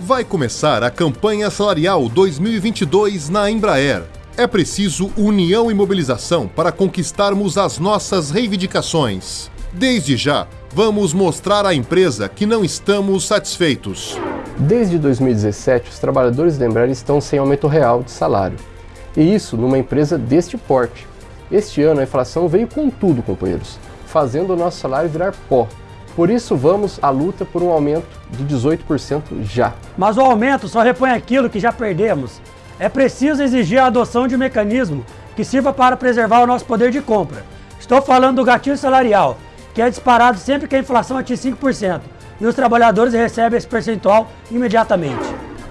Vai começar a campanha salarial 2022 na Embraer. É preciso união e mobilização para conquistarmos as nossas reivindicações. Desde já, vamos mostrar à empresa que não estamos satisfeitos. Desde 2017, os trabalhadores da Embraer estão sem aumento real de salário. E isso numa empresa deste porte. Este ano a inflação veio com tudo, companheiros, fazendo o nosso salário virar pó. Por isso vamos à luta por um aumento de 18% já. Mas o aumento só repõe aquilo que já perdemos. É preciso exigir a adoção de um mecanismo que sirva para preservar o nosso poder de compra. Estou falando do gatilho salarial, que é disparado sempre que a inflação atinge 5%, e os trabalhadores recebem esse percentual imediatamente.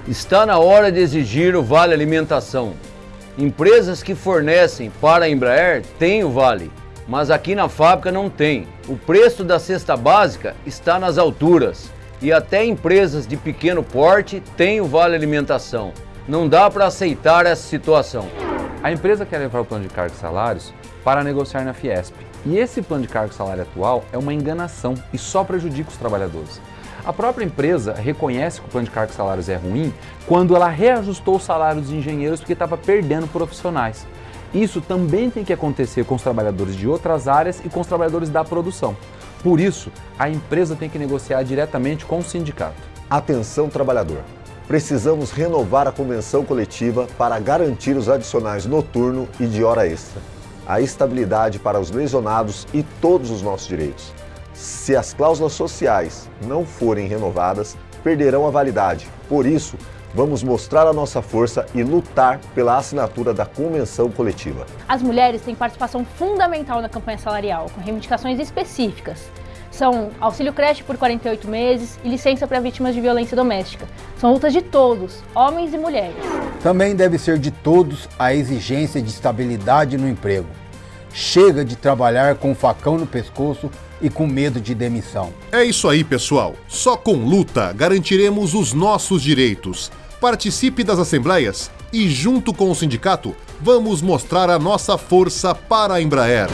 Está na hora de exigir o Vale Alimentação. Empresas que fornecem para a Embraer têm o Vale, mas aqui na fábrica não tem. O preço da cesta básica está nas alturas e até empresas de pequeno porte têm o Vale Alimentação. Não dá para aceitar essa situação. A empresa quer levar o plano de cargos e salários para negociar na Fiesp. E esse plano de cargo e salário atual é uma enganação e só prejudica os trabalhadores. A própria empresa reconhece que o plano de cargos e salários é ruim quando ela reajustou o salário dos engenheiros porque estava perdendo profissionais. Isso também tem que acontecer com os trabalhadores de outras áreas e com os trabalhadores da produção. Por isso, a empresa tem que negociar diretamente com o sindicato. Atenção, trabalhador. Precisamos renovar a convenção coletiva para garantir os adicionais noturno e de hora extra, a estabilidade para os lesionados e todos os nossos direitos. Se as cláusulas sociais não forem renovadas, perderão a validade. Por isso, Vamos mostrar a nossa força e lutar pela assinatura da convenção coletiva. As mulheres têm participação fundamental na campanha salarial, com reivindicações específicas. São auxílio creche por 48 meses e licença para vítimas de violência doméstica. São lutas de todos, homens e mulheres. Também deve ser de todos a exigência de estabilidade no emprego. Chega de trabalhar com o facão no pescoço e com medo de demissão. É isso aí, pessoal. Só com luta garantiremos os nossos direitos. Participe das assembleias e, junto com o sindicato, vamos mostrar a nossa força para a Embraer.